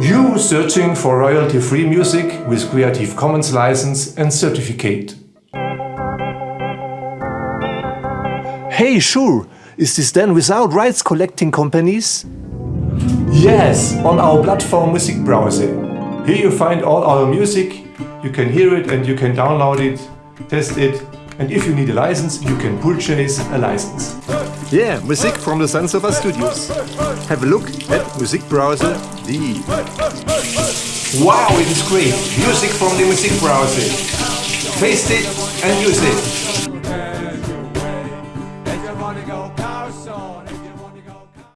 You searching for royalty-free music with Creative Commons license and certificate. Hey, sure. Is this then without rights collecting companies? Yes, on our platform Music Browser. Here you find all our music, you can hear it and you can download it, test it, and if you need a license, you can purchase a license. Yeah, music from the San Studios. Have a look at Music Browser D. Wow, it is great! Music from the Music Browser. Taste it and use it.